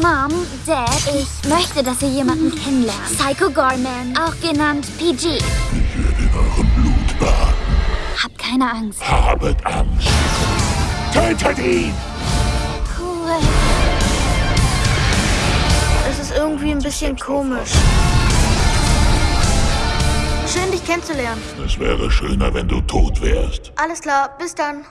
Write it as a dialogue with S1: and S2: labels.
S1: Mom, Dad, ich möchte, dass ihr jemanden mhm. kennenlernt. Psycho Gorman, auch genannt PG.
S2: Ich werde eure eurem Blut baden.
S1: Habt keine Angst.
S2: Habet Angst. Tötet ihn!
S1: Cool.
S3: Es ist irgendwie ein bisschen komisch. Schön, dich kennenzulernen.
S2: Es wäre schöner, wenn du tot wärst.
S3: Alles klar, bis dann.